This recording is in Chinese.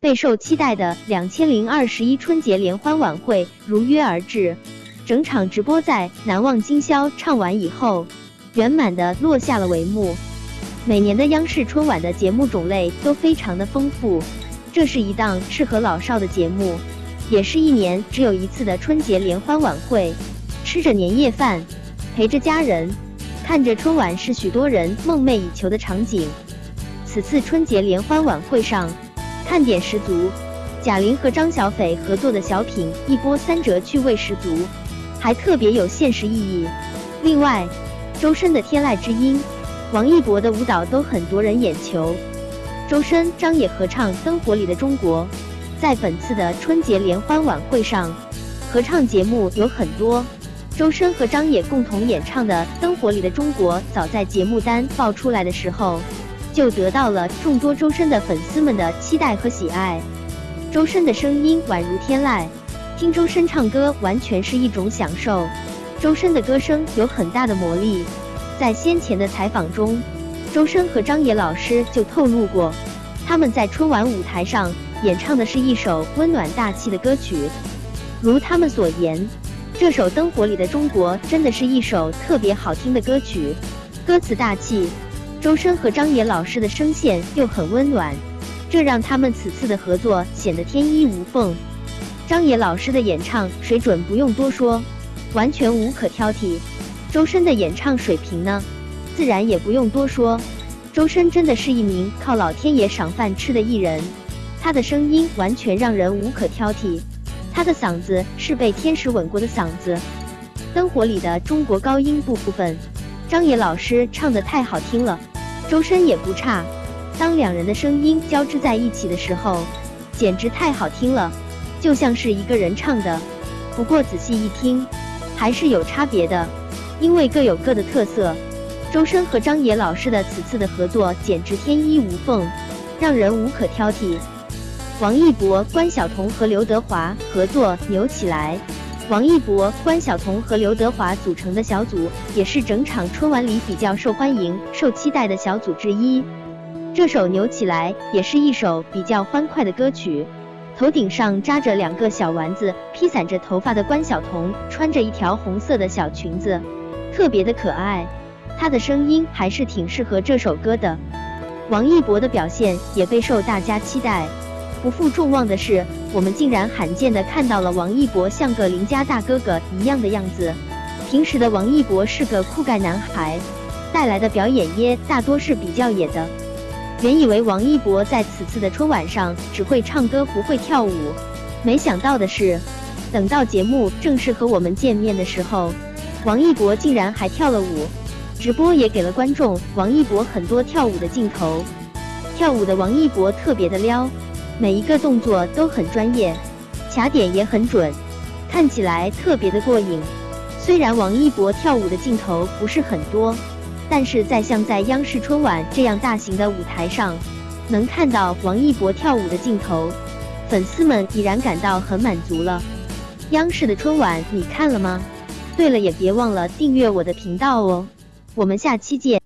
备受期待的两千零二十一春节联欢晚会如约而至，整场直播在难忘今宵唱完以后，圆满的落下了帷幕。每年的央视春晚的节目种类都非常的丰富，这是一档适合老少的节目，也是一年只有一次的春节联欢晚会。吃着年夜饭，陪着家人，看着春晚，是许多人梦寐以求的场景。此次春节联欢晚会上，看点十足，贾玲和张小斐合作的小品一波三折，趣味十足，还特别有现实意义。另外，周深的《天籁之音》。王一博的舞蹈都很夺人眼球，周深、张也合唱《灯火里的中国》。在本次的春节联欢晚会上，合唱节目有很多。周深和张也共同演唱的《灯火里的中国》，早在节目单爆出来的时候，就得到了众多周深的粉丝们的期待和喜爱。周深的声音宛如天籁，听周深唱歌完全是一种享受。周深的歌声有很大的魔力。在先前的采访中，周深和张也老师就透露过，他们在春晚舞台上演唱的是一首温暖大气的歌曲。如他们所言，这首《灯火里的中国》真的是一首特别好听的歌曲，歌词大气，周深和张也老师的声线又很温暖，这让他们此次的合作显得天衣无缝。张也老师的演唱水准不用多说，完全无可挑剔。周深的演唱水平呢，自然也不用多说。周深真的是一名靠老天爷赏饭吃的艺人，他的声音完全让人无可挑剔，他的嗓子是被天使吻过的嗓子。灯火里的中国高音部部分，张也老师唱的太好听了，周深也不差。当两人的声音交织在一起的时候，简直太好听了，就像是一个人唱的。不过仔细一听，还是有差别的。因为各有各的特色，周深和张也老师的此次的合作简直天衣无缝，让人无可挑剔。王一博、关晓彤和刘德华合作《扭起来》，王一博、关晓彤和刘德华组成的小组也是整场春晚里比较受欢迎、受期待的小组之一。这首《扭起来》也是一首比较欢快的歌曲。头顶上扎着两个小丸子，披散着头发的关晓彤穿着一条红色的小裙子。特别的可爱，她的声音还是挺适合这首歌的。王一博的表现也备受大家期待。不负众望的是，我们竟然罕见的看到了王一博像个邻家大哥哥一样的样子。平时的王一博是个酷盖男孩，带来的表演耶大多是比较野的。原以为王一博在此次的春晚上只会唱歌不会跳舞，没想到的是，等到节目正式和我们见面的时候。王一博竟然还跳了舞，直播也给了观众王一博很多跳舞的镜头。跳舞的王一博特别的撩，每一个动作都很专业，卡点也很准，看起来特别的过瘾。虽然王一博跳舞的镜头不是很多，但是在像在央视春晚这样大型的舞台上，能看到王一博跳舞的镜头，粉丝们已然感到很满足了。央视的春晚你看了吗？对了，也别忘了订阅我的频道哦，我们下期见。